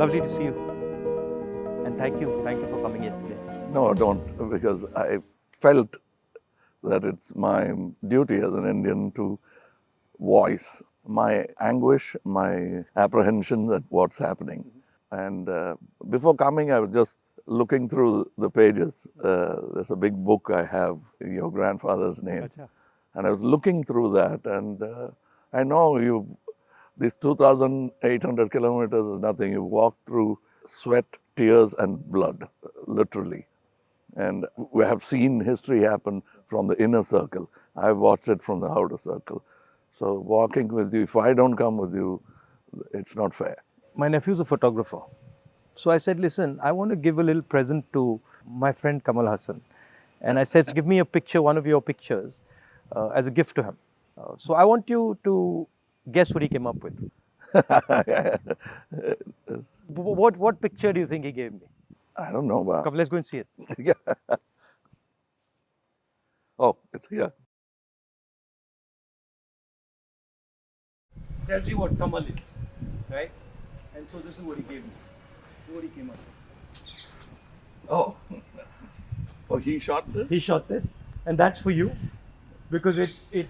Lovely to see you. And thank you. Thank you for coming yesterday. No, don't, because I felt that it's my duty as an Indian to voice my anguish, my apprehension at what's happening. And uh, before coming, I was just looking through the pages. Uh, there's a big book I have, your grandfather's name. And I was looking through that, and uh, I know you, these 2,800 kilometers is nothing. You walk through sweat, tears, and blood, literally. And we have seen history happen from the inner circle. I've watched it from the outer circle. So walking with you, if I don't come with you, it's not fair. My nephew's a photographer. So I said, listen, I want to give a little present to my friend Kamal Haasan. And I said, give me a picture, one of your pictures, uh, as a gift to him. Uh, so I want you to guess what he came up with. What, what picture do you think he gave me? I don't know. But Come, let's go and see it. yeah. Oh, it's here. Tells you what Kamal is, right? And so this is what he gave me. What he came up with. Oh. Oh, he shot this? He shot this, and that's for you because it, it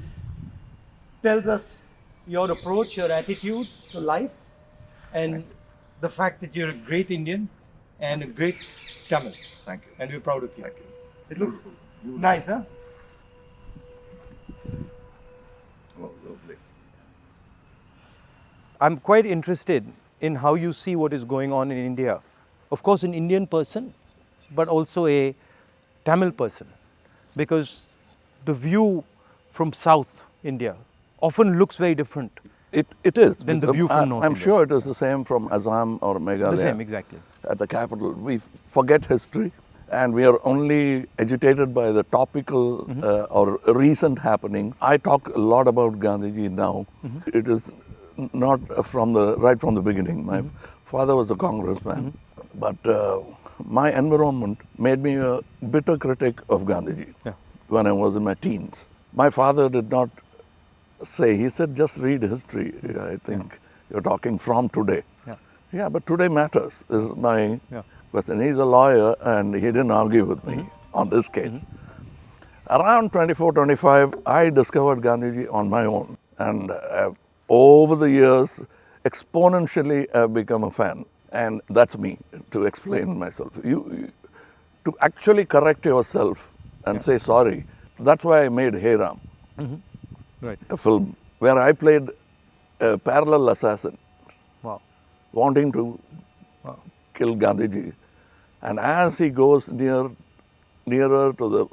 tells us your approach, your attitude to life, and the fact that you're a great Indian and a great Tamil. Thank you. And we're proud of you. Thank you. It looks nice, huh? Oh, lovely. I'm quite interested in how you see what is going on in India. Of course, an Indian person, but also a Tamil person, because the view from South India often looks very different. It, it is. Then the view from I- North I'm India. sure it is the same from Assam or Meghalaya. The same, exactly. At the capital. We forget history and we are only agitated by the topical Mm-hmm. uh, or recent happenings. I talk a lot about Gandhiji now. Mm-hmm. It is not from the right from the beginning. My Mm-hmm. father was a congressman, but uh, my environment made me a bitter critic of Gandhiji Yeah. when I was in my teens. My father did not say, he said, just read history. I think you're talking from today. Yeah. Yeah, but today matters, is my Yeah. question. He's a lawyer and he didn't argue with me mm-hmm. on this case. Mm-hmm. Around 24, 25, I discovered Gandhiji on my own. And uh, over the years, exponentially, I've become a fan. And that's me, to explain myself. You, you- to actually correct yourself and say sorry, that's why I made Hey Ram mm-hmm. Right. a film where I played a parallel assassin Wow. wanting to Wow. kill Gandhiji. And as he goes near, nearer to the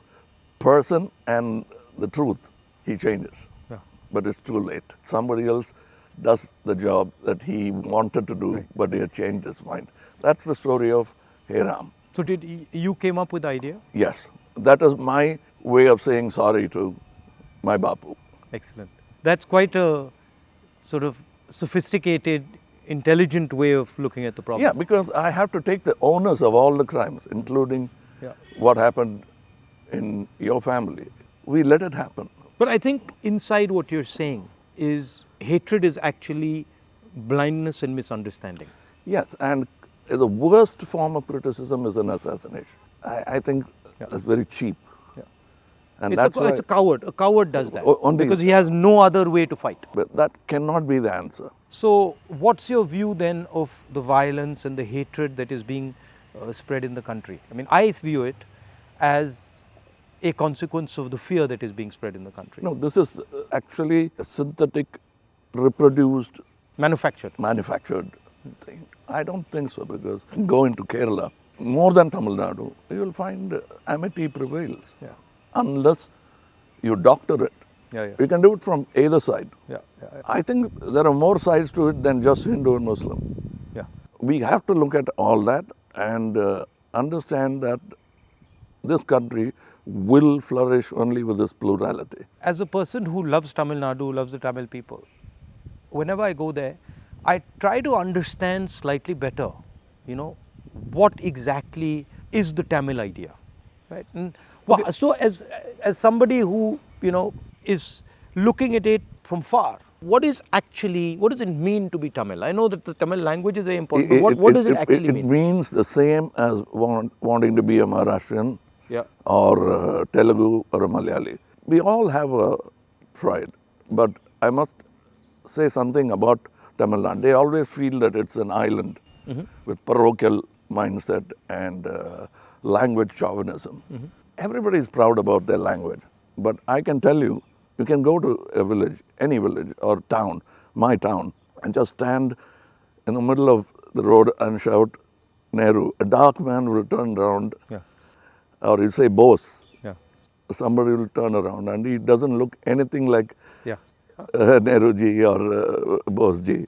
person and the truth, he changes. Yeah. But it's too late. Somebody else does the job that he wanted to do, but he had changed his mind. That's the story of Hey Ram. So did you came up with the idea? Yes, that is my way of saying sorry to my Bapu. Excellent. That's quite a sort of sophisticated, intelligent way of looking at the problem. Yeah, because I have to take the onus of all the crimes, including Yeah. what happened in your family. We let it happen. But I think inside what you're saying is hatred is actually blindness and misunderstanding. Yes, and the worst form of criticism is an assassination. I, I think Yeah. that's very cheap. And It's, that's a, it's a coward. A coward does that only- because he has no other way to fight. but that cannot be the answer. So, what's your view then of the violence and the hatred that is being uh, spread in the country? I mean, I view it as a consequence of the fear that is being spread in the country. No, this is uh, actually a synthetic, reproduced, Manufactured. manufactured thing. I don't think so because go into Kerala, more than Tamil Nadu, you will find uh, amity prevails. Yeah. Unless you doctor it. Yeah, yeah. You can do it from either side. Yeah, yeah, yeah. I think there are more sides to it than just Hindu and Muslim. yeah. We have to look at all that and uh, understand that this country will flourish only with this plurality. As a person who loves Tamil Nadu, loves the Tamil people, whenever I go there, I try to understand slightly better, you know, what exactly is the Tamil idea, right? And so as as somebody who you know is looking at it from far, What is actually, what does it mean to be Tamil? I know that the Tamil language is very important, It- but what, it- what does it, it- actually mean? it mean? means the same as want, wanting to be a Maharashtrian Yeah. or uh, Telugu or a Malayali. We all have a pride, but I must say something about Tamil Nadu. They always feel that it's an island with parochial mindset and uh, language chauvinism. Everybody is proud about their language, but I can tell you, you can go to a village, any village or town, my town, and just stand in the middle of the road and shout Nehru. A dark man will turn around, Yeah. or he'll say Bose. Yeah. Somebody will turn around, and he doesn't look anything like Yeah. uh, Nehru ji or uh, Bose ji.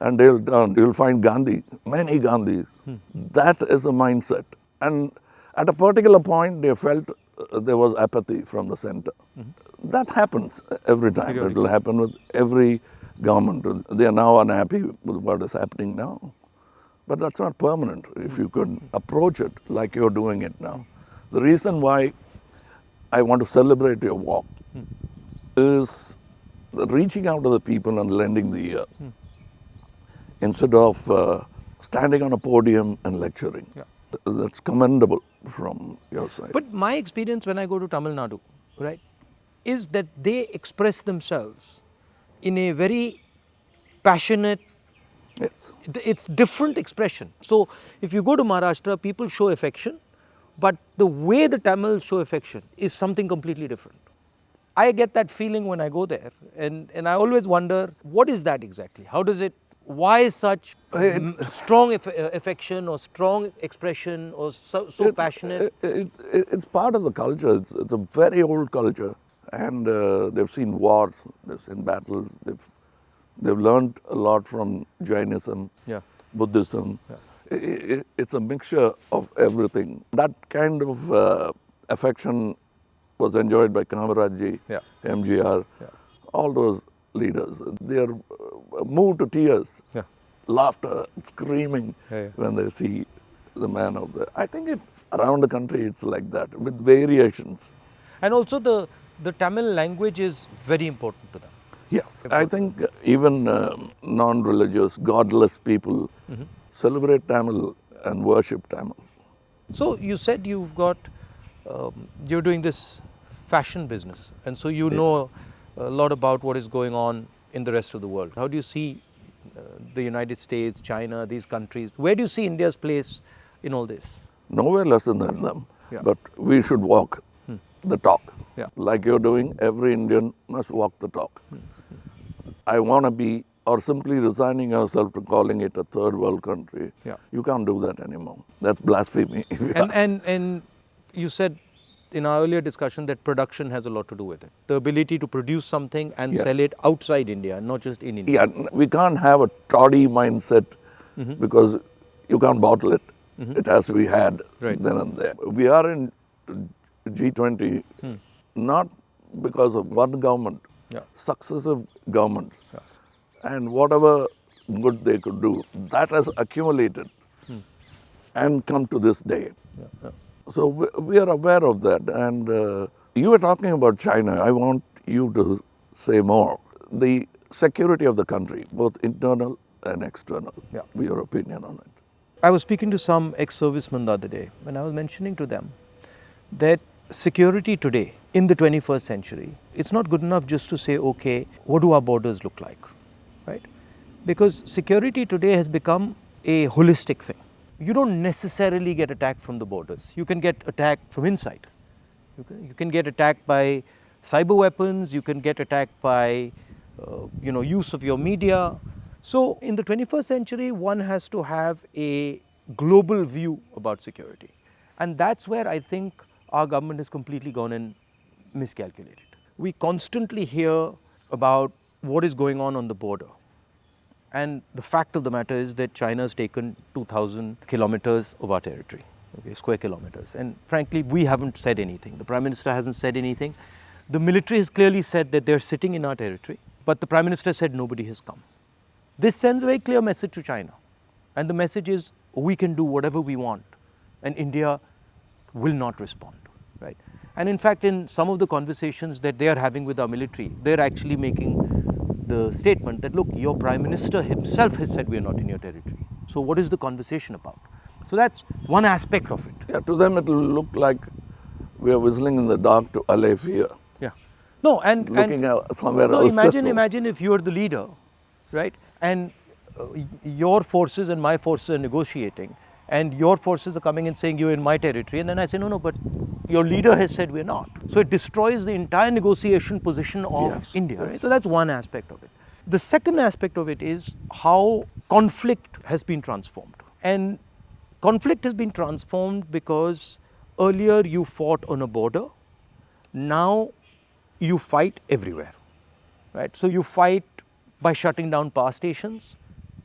And they'll turn, you'll find Gandhi, many Gandhis. That is the mindset. And at a particular point, they felt uh, there was apathy from the center. That happens every time. It will happen with every government. They are now unhappy with what is happening now. But that's not permanent if you could approach it like you're doing it now. The reason why I want to celebrate your walk is the reaching out to the people and lending the ear instead of uh, standing on a podium and lecturing. Yeah. That's commendable from your side. But my experience when I go to Tamil Nadu, right, is that they express themselves in a very passionate, yes. it's different expression. So if you go to Maharashtra, people show affection, but the way the Tamils show affection is something completely different. I get that feeling when I go there, and, and I always wonder what is that exactly? How does it, why such m- strong aff- uh, affection or strong expression or so, so It's- passionate? It, it, it's part of the culture. It's, it's a very old culture, and uh, they've seen wars, they've seen battles, they've they've learned a lot from Jainism, Yeah. Buddhism. I- it's a mixture of everything. That kind of uh, affection was enjoyed by Kamaraj Yeah. MGR, Yeah. all those leaders. They are uh, moved to tears Yeah. laughter, screaming Yeah, when they see the man of the. I think it's around the country it's like that with variations. And also the, the Tamil language is very important to them. Yes, I think even um, non-religious, godless people Mm-hmm. celebrate Tamil and worship Tamil. So you said you've got, um, you're doing this fashion business, and so you know a lot about what is going on in the rest of the world. How do you see uh, the United States, China, these countries? Where do you see India's place in all this? Nowhere less than them, Yeah. but we should walk hmm. the talk. Yeah. Like you're doing, every Indian must walk the talk. Hmm. Hmm. I want to be, or simply resigning yourself to calling it a third world country. Yeah. You can't do that anymore. That's blasphemy. And, and, and you said in our earlier discussion that production has a lot to do with it. The ability to produce something and Yes. sell it outside India, not just in India. Yeah, we can't have a toddy mindset Mm-hmm. because you can't bottle it. It has to be had Right. then and there. We are in G20 Hmm. not because of one government, Yeah. successive governments, and whatever good they could do, that has accumulated Hmm. and come to this day. So we, we are aware of that. And uh, you were talking about China. I want you to say more. The security of the country, both internal and external. Yeah. Your opinion on it. I was speaking to some ex servicemen the other day and I was mentioning to them that security today in the 21st century, it's not good enough just to say, okay, what do our borders look like? Right? Because security today has become a holistic thing. You don't necessarily get attacked from the borders, you can get attacked from inside. You can, you can get attacked by cyber weapons, you can get attacked by uh, you know, use of your media. So in the 21st century, one has to have a global view about security. And that's where I think our government has completely gone and miscalculated. We constantly hear about what is going on on the border. And the fact of the matter is that China has taken 2,000 kilometers of our territory, okay, square kilometers. And frankly, we haven't said anything. The Prime Minister hasn't said anything. The military has clearly said that they're sitting in our territory, but the Prime Minister said nobody has come. This sends a very clear message to China. And the message is we can do whatever we want, and India will not respond. Right? And in fact, in some of the conversations that they are having with our military, they're actually making the statement that, look, your Prime Minister himself has said we are not in your territory. So, what is the conversation about? So, that's one aspect of it. Yeah, to them it will look like we are whistling in the dark to allay fear. Yeah. No, and Looking and, somewhere no, else. imagine, imagine if you are the leader, right? And uh, your forces and my forces are negotiating, and your forces are coming and saying you're in my territory, and then I say no, no, but your leader has said we're not. So it destroys the entire negotiation position of Yes, India. Right? So that's one aspect of it. The second aspect of it is how conflict has been transformed, and conflict has been transformed because earlier you fought on a border, now you fight everywhere right so you fight by shutting down power stations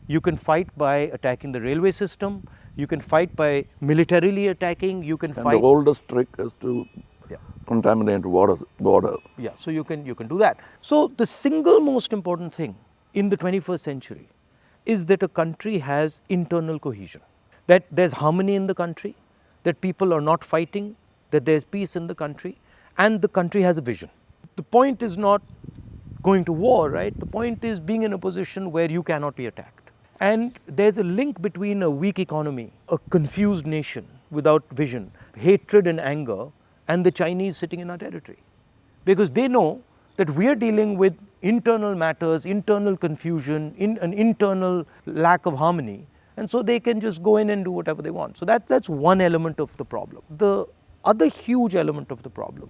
you can fight by attacking the railway system you can fight by militarily attacking you can And fight the oldest trick is to Yeah. contaminate water border. yeah so you can you can do that. So the single most important thing in the 21st century is that a country has internal cohesion. That there's harmony in the country that people are not fighting that there's peace in the country and the country has a vision. The point is not going to war right? The point is being in a position where you cannot be attacked and there's a link between a weak economy a confused nation without vision hatred and anger and the chinese sitting in our territory because they know that we are dealing with internal matters, internal confusion, in an internal lack of harmony, and so they can just go in and do whatever they want. So that, that's one element of the problem. The other huge element of the problem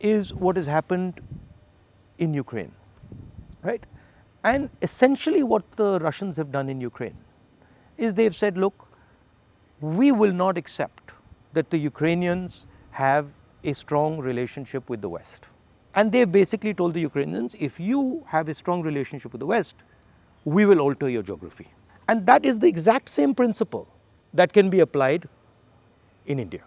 is what has happened in Ukraine, right? And essentially, what the Russians have done in Ukraine is they've said, look, we will not accept that the Ukrainians have a strong relationship with the West. And they've basically told the Ukrainians, if you have a strong relationship with the West, we will alter your geography. And that is the exact same principle that can be applied in India.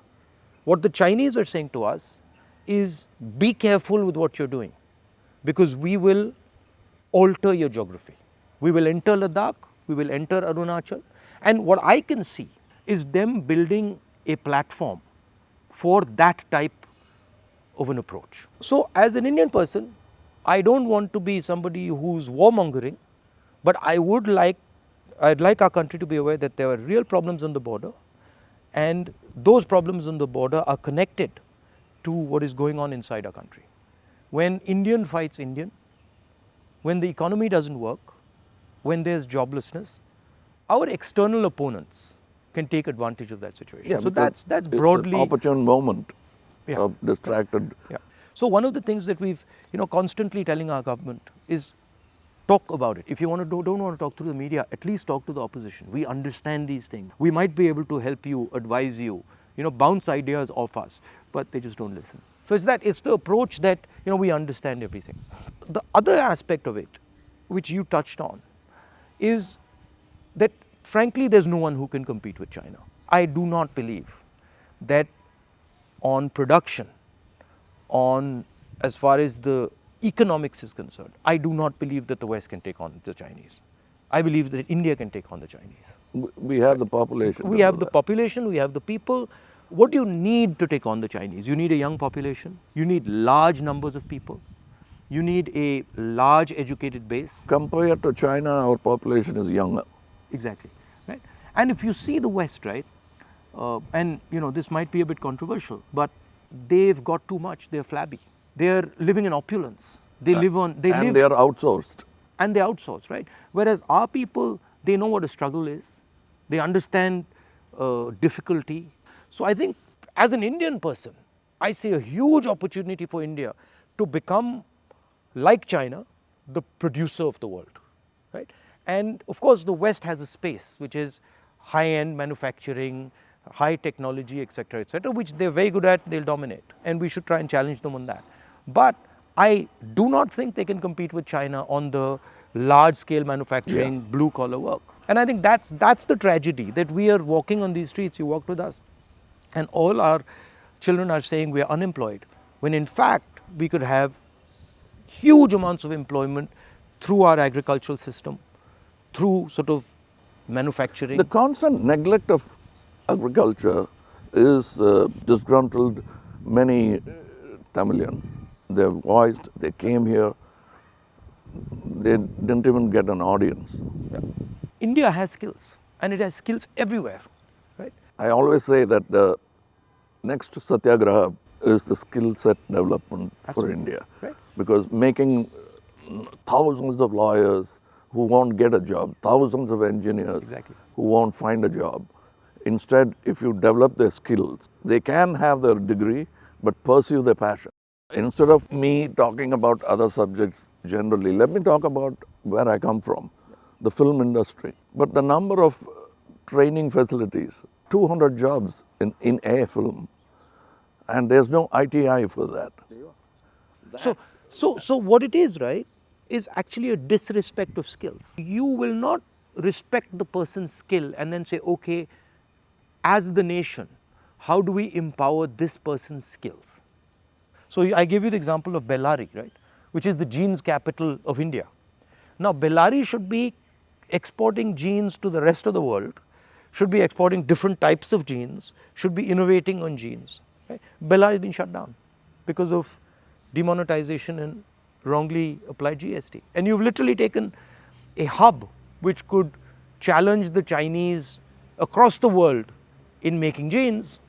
What the Chinese are saying to us is be careful with what you're doing because we will alter your geography. We will enter Ladakh, we will enter Arunachal, and what I can see is them building a platform for that type of an approach. So, as an Indian person, I don't want to be somebody who's warmongering, but I would like, I'd like our country to be aware that there are real problems on the border, and those problems on the border are connected to what is going on inside our country. When Indian fights Indian, when the economy doesn't work, when there's joblessness, our external opponents can take advantage of that situation. Yeah, so that's that's broadly opportune moment Yeah. of distracted. yeah. So one of the things that we've you know constantly telling our government is talk about it. If you want to do, don't want to talk through the media, at least talk to the opposition. We understand these things. We might be able to help you, advise you, you know, bounce ideas off us, but they just don't listen. So it's that it's the approach that you know we understand everything. The other aspect of it, which you touched on, is that frankly there's no one who can compete with China. I do not believe that on production, on as far as the economics is concerned, I do not believe that the West can take on the Chinese. I believe that India can take on the Chinese. We have the population. We have the population, we have the people. What do you need to take on the Chinese? You need a young population, you need large numbers of people, you need a large educated base. Compared to China, our population is younger. Exactly, right? And if you see the West, right, uh, and you know this might be a bit controversial, but they've got too much. They're flabby. They're living in opulence. They live on. They and live they are outsourced. and they outsource, right? Whereas our people, they know what a struggle is. They understand uh, difficulty. So I think, as an Indian person, I see a huge opportunity for India to become like China, the producer of the world, right? And of course, the West has a space which is high-end manufacturing, high technology, etc., etc., which they're very good at. They'll dominate, and we should try and challenge them on that. But I do not think they can compete with China on the large-scale manufacturing, blue-collar work. And I think that's that's the tragedy that we are walking on these streets. You walked with us, and all our children are saying we are unemployed, when in fact we could have huge amounts of employment through our agricultural system, through sort of manufacturing. The constant neglect of agriculture is uh, disgruntled many uh, Tamilians. They voiced, they came here, they didn't even get an audience. India has skills and it has skills everywhere? I always say that the next satyagraha is the skill set development for. India. Right. Because making thousands of lawyers who won't get a job, thousands of engineers Exactly. who won't find a job. Instead, if you develop their skills, they can have their degree but pursue their passion. Instead of me talking about other subjects generally, let me talk about where I come from, the film industry. But the number of training facilities, 200 jobs in, in a film, and there's no ITI for that. So, so, so what it is, right, is actually a disrespect of skills. You will not respect the person's skill and then say, okay, as the nation, how do we empower this person's skills? So I gave you the example of Bellary, right, which is the jeans capital of India. Now Bellary should be exporting jeans to the rest of the world, should be exporting different types of jeans, should be innovating on jeans. Right? Bellary has been shut down because of demonetization and wrongly applied GST. And you've literally taken a hub which could challenge the Chinese across the world in making jeans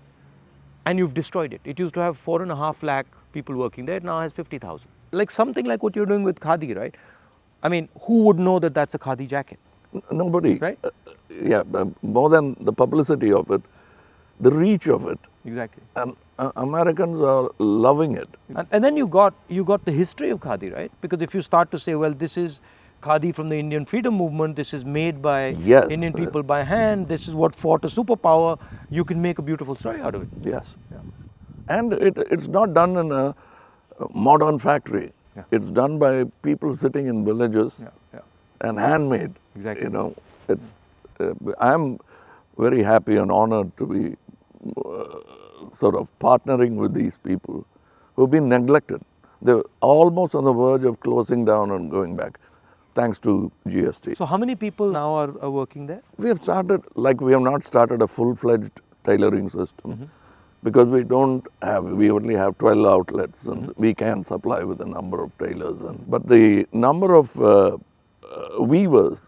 and you've destroyed it. It used to have four and a half lakh people working there, it now has 50,000. Like something like what you're doing with Khadi, right? I mean, who would know that that's a Khadi jacket? Nobody. Right. Uh, yeah, uh, more than the publicity of it, the reach of it. Exactly. And uh, Americans are loving it. And, and then you got you got the history of khadi, right? Because if you start to say, well, this is khadi from the Indian freedom movement, this is made by Yes. Indian people by hand, this is what fought a superpower, you can make a beautiful story out of it. Yes. And it, it's not done in a modern factory. Yeah. It's done by people sitting in villages Yeah, yeah. and handmade. Exactly. You know, it, uh, I'm very happy and honored to be uh, sort of partnering with these people who've been neglected. They're almost on the verge of closing down and going back, thanks to GST. So how many people now are, are working there? We have started, like we have not started a full-fledged tailoring system Mm-hmm. because we don't have, we only have 12 outlets and Mm-hmm. we can supply with a number of tailors. And, but the number of uh, uh, weavers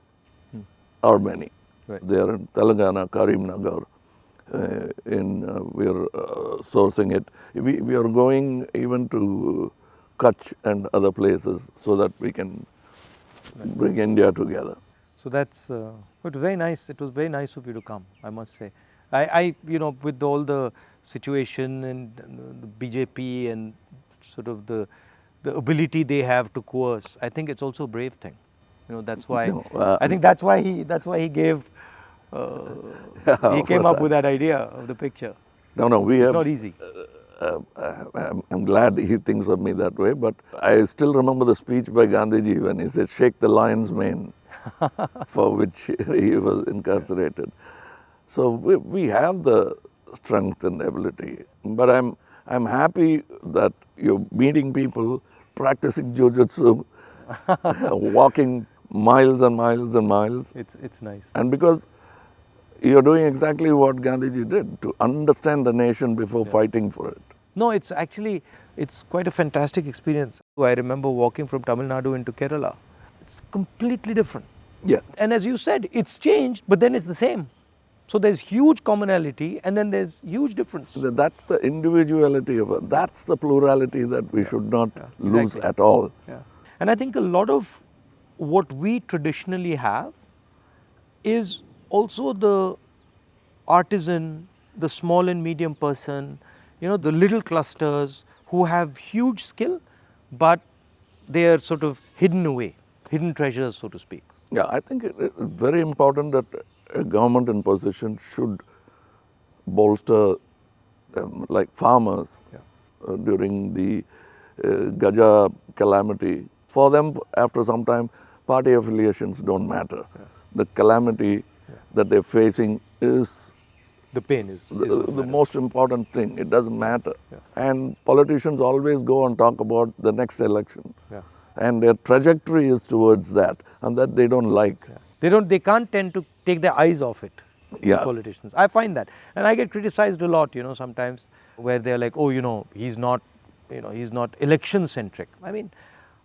are many. Right. They are in Telangana, Karimnagar. Uh, in uh, we are uh, sourcing it. We, we are going even to Kutch and other places so that we can bring India together. So that's uh, very nice. It was very nice of you to come. I must say. I, I you know with all the situation and the BJP and sort of the the ability they have to coerce. I think it's also a brave thing. You know that's why No, uh, I think that's why he that's why he gave. Uh, he came up with that idea of the picture. No, no, we It's have. not easy. uh, uh, I'm, I'm glad he thinks of me that way, but I still remember the speech by Gandhiji when he said, Shake the lion's mane, for which he was incarcerated. So we, we have the strength and ability, but I'm, I'm happy that you're meeting people, practicing jujitsu, walking miles and miles and miles, It's it's nice. and because you're doing exactly what Gandhiji did to understand the nation before fighting for it. No, it's actually it's quite a fantastic experience. I remember walking from Tamil Nadu into Kerala. It's completely different. Yeah. And as you said, it's changed, but then it's the same. So there's huge commonality and then there's huge difference. That's the individuality of it. That's the plurality that we should not lose exactly. at all. Yeah. And I think a lot of what we traditionally have is also the artisan, the small and medium person, you know, the little clusters who have huge skill, but they are sort of hidden away, hidden treasures, so to speak. Yeah, I think it's very important that a government in position should bolster, um, like farmers, Yeah. uh, during the uh, Gaja calamity. For them, after some time, party affiliations don't matter. The calamity that they're facing is The pain is, is the, the most important thing. It doesn't matter. And politicians always go and talk about the next election. Yeah. And their trajectory is towards that, and that they don't like. They don't. They can't tend to take their eyes off it. Yeah. Politicians. I find that, and I get criticized a lot. You know, sometimes where they're like, "Oh, you know, he's not, you know, he's not election centric." I mean,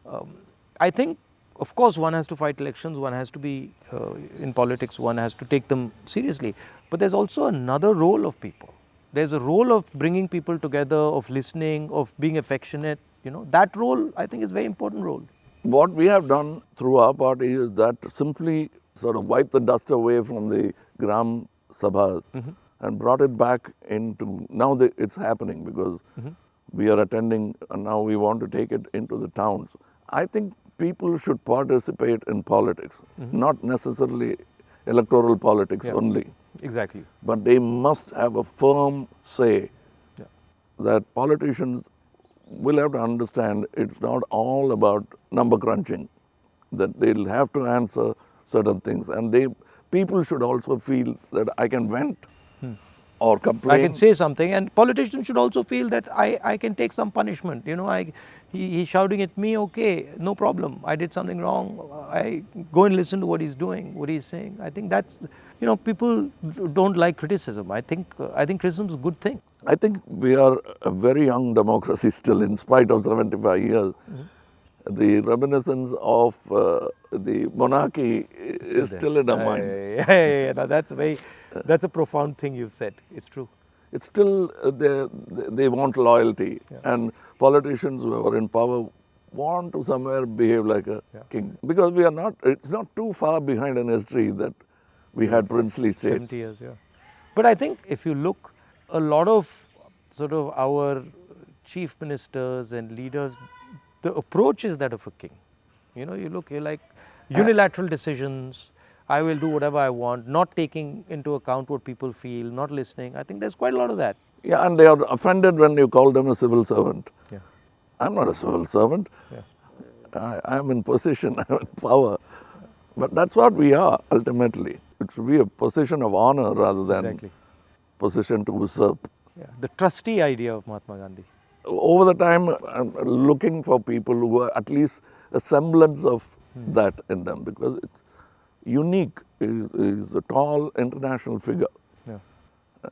um, I think of course, one has to fight elections, one has to be uh, in politics, one has to take them seriously. But there's also another role of people. There's a role of bringing people together, of listening, of being affectionate. You know, that role I think is a very important role. What we have done through our party is that simply sort of wipe the dust away from the Gram Sabhas and brought it back into, now the, it's happening because we are attending and now we want to take it into the towns. I think people should participate in politics, mm-hmm. not necessarily electoral politics Yeah. only, Exactly. but they must have a firm say Yeah. that politicians will have to understand it's not all about number crunching, that they'll have to answer certain things. And they people should also feel that I can vent or complain. Hmm. I can say something, and politicians should also feel that I, I can take some punishment. You know, I he, he's shouting at me, okay, no problem. I did something wrong. I go and listen to what he's doing, what he's saying. I think that's, you know, people don't like criticism. I think I think criticism is a good thing. I think we are a very young democracy still, in spite of 75 years. Mm-hmm. The reminiscence of uh, the monarchy is still in our mind. Yeah, yeah, yeah. Now that's very, that's a profound thing you've said. It's true. it's still uh, they, they want loyalty and politicians who are in power want to somewhere behave like a Yeah. king because we are not it's not too far behind in history that we had princely states 70 years, yeah. But I think if you look, a lot of sort of our chief ministers and leaders, the approach is that of a king. You know, you look, you're like unilateral decisions. I will do whatever I want, not taking into account what people feel, not listening. I think there's quite a lot of that. yeah and they are offended when you call them a civil servant Yeah. i'm not a civil servant Yeah. I, i'm in position i'm in power but that's what we are ultimately it should be a position of honor rather than Exactly. position to usurp Yeah. The trustee idea of Mahatma Gandhi. over the time I'm looking for people who are at least a semblance of Hmm. that in them because it's unique is, is a tall international figure Yeah.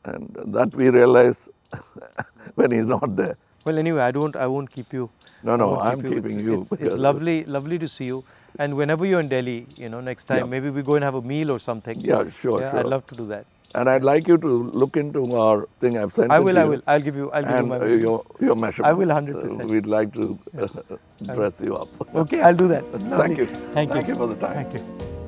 and that we realize when he's not there Well, anyway, I don't. I won't keep you. No, no, I'm keep keeping It's, you It's, it's lovely, lovely to see you. And whenever you're in Delhi, you know, next time Yeah. maybe we go and have a meal or something. Yeah, sure, Yeah, I'd love to do that. and I'd like you to look into our thing I've sent I will. I will. I'll give you. I'll give and you my. uh, your, your measurements. I will 100%. Uh, we'd like to uh, dress you up. Okay, I'll do that. Thank you. Thank you. Thank you for the time. Thank you.